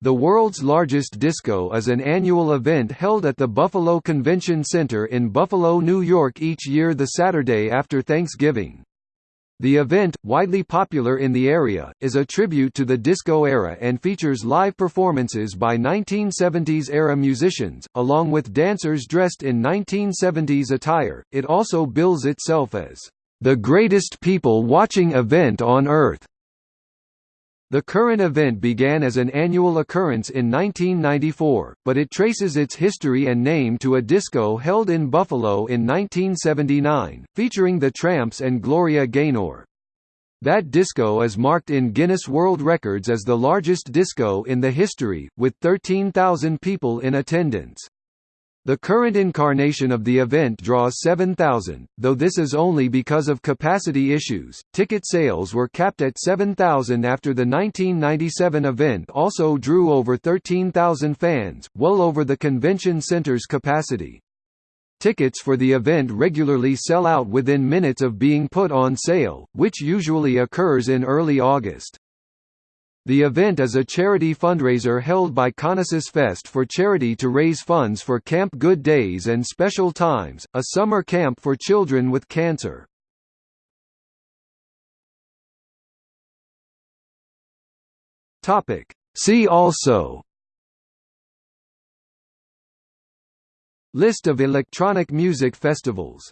The world's largest disco is an annual event held at the Buffalo Convention Center in Buffalo, New York each year the Saturday after Thanksgiving. The event, widely popular in the area, is a tribute to the disco era and features live performances by 1970s-era musicians, along with dancers dressed in 1970s attire. It also bills itself as the greatest people watching event on earth. The current event began as an annual occurrence in 1994, but it traces its history and name to a disco held in Buffalo in 1979, featuring the Trammps and Gloria Gaynor. That disco is marked in Guinness World Records as the largest disco in the history, with 13,000 people in attendance. The current incarnation of the event draws 7,000, though this is only because of capacity issues. Ticket sales were capped at 7,000 after the 1997 event also drew over 13,000 fans, well over the convention center's capacity. Tickets for the event regularly sell out within minutes of being put on sale, which usually occurs in early August. The event is a charity fundraiser held by Conesus Fest for charity to raise funds for Camp Good Days and Special Times, a summer camp for children with cancer. See also List of electronic music festivals